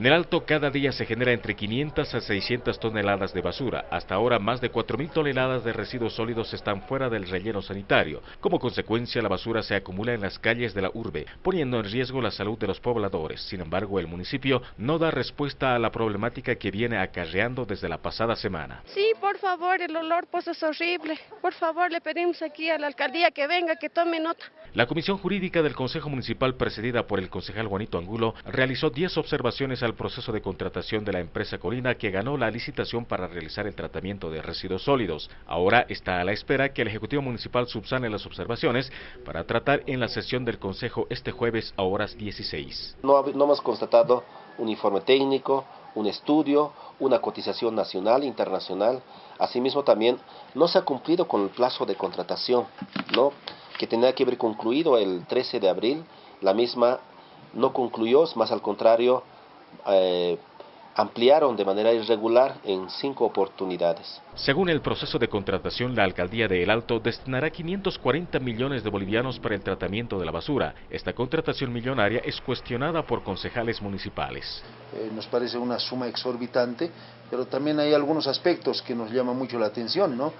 En el Alto cada día se genera entre 500 a 600 toneladas de basura. Hasta ahora más de 4.000 toneladas de residuos sólidos están fuera del relleno sanitario. Como consecuencia la basura se acumula en las calles de la urbe, poniendo en riesgo la salud de los pobladores. Sin embargo, el municipio no da respuesta a la problemática que viene acarreando desde la pasada semana. Sí, por favor, el olor pues es horrible. Por favor, le pedimos aquí a la alcaldía que venga, que tome nota. La Comisión Jurídica del Consejo Municipal, presidida por el concejal Juanito Angulo, realizó 10 observaciones al proceso de contratación de la empresa Colina que ganó la licitación para realizar el tratamiento de residuos sólidos. Ahora está a la espera que el Ejecutivo Municipal subsane las observaciones para tratar en la sesión del Consejo este jueves a horas 16. No, no hemos constatado un informe técnico, un estudio, una cotización nacional, internacional. Asimismo también no se ha cumplido con el plazo de contratación, ¿no? que tenía que haber concluido el 13 de abril. La misma no concluyó, más al contrario, eh, ampliaron de manera irregular en cinco oportunidades. Según el proceso de contratación, la alcaldía de El Alto destinará 540 millones de bolivianos para el tratamiento de la basura. Esta contratación millonaria es cuestionada por concejales municipales. Eh, nos parece una suma exorbitante, pero también hay algunos aspectos que nos llaman mucho la atención, ¿no?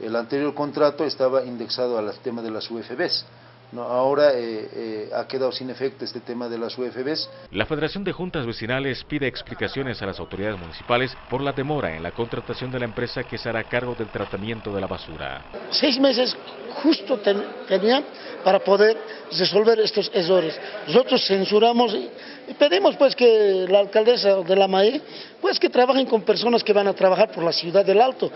El anterior contrato estaba indexado al tema de las UFBs. No, ahora eh, eh, ha quedado sin efecto este tema de las UFBs. La Federación de Juntas Vecinales pide explicaciones a las autoridades municipales por la demora en la contratación de la empresa que se hará cargo del tratamiento de la basura. Seis meses justo ten, tenía para poder resolver estos errores. Nosotros censuramos y, y pedimos pues que la alcaldesa de la MAE pues que trabajen con personas que van a trabajar por la ciudad del Alto.